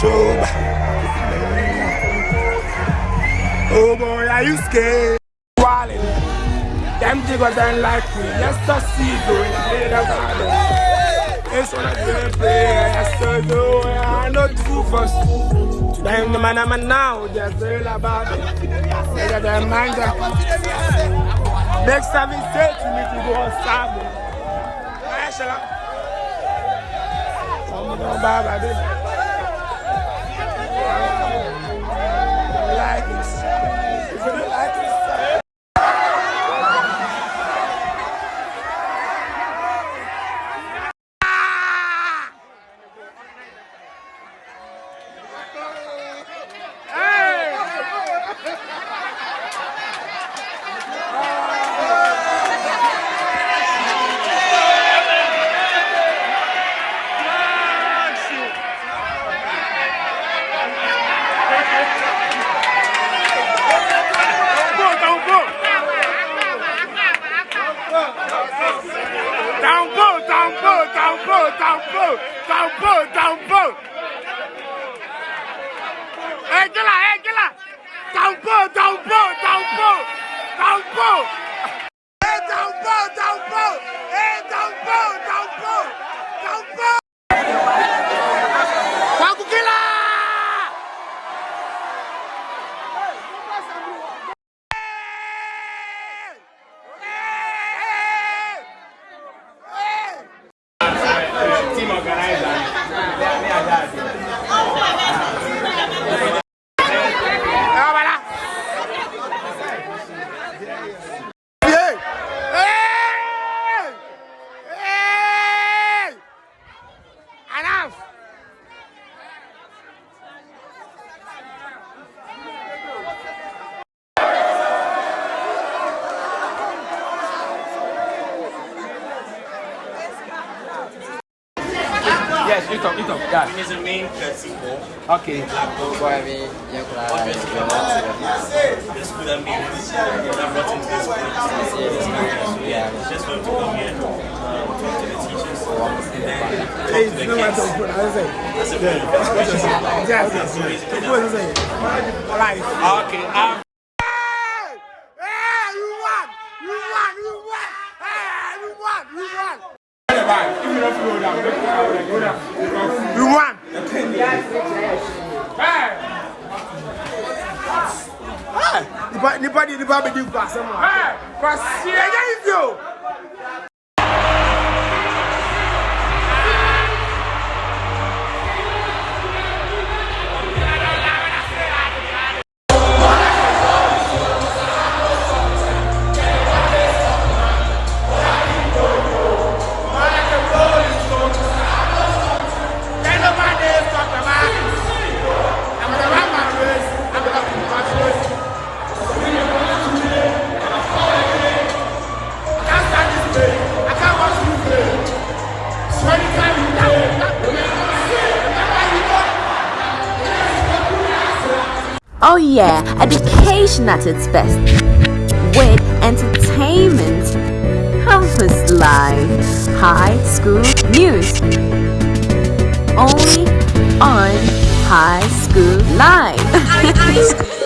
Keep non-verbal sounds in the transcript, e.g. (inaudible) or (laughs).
Oh boy, are you scared? Walling. Them jiggers don't like me. To see garden. It's one of them play. Yes, to do. I know two first. Them the man I'm now. Just all about it. Next time he say to me to go on Sabo. I'm going to buy baby. tampo, tampo, tampo. Eh, gila, eh, gila. Tampo, tampo, tampo, you talk, you talk. Yeah. He's a main courtesy ball. Okay. Boy, I mean, you could have This would have been I'm watching this Yeah. Just for him to come here, uh, talk to the teachers, and then talk Hey, to the no matter kids. what I say. That's a very first question. Yes, yes. What is it? Right. Okay, um, Hey! You won. Hey, nipa Nobody, nobody nipa bedi kwa sema. Hey, kwa si eja ifyo. Oh yeah, education at its best. With entertainment, campus life, high school news. Only on High School Live. (laughs)